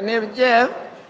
My name is Jeff.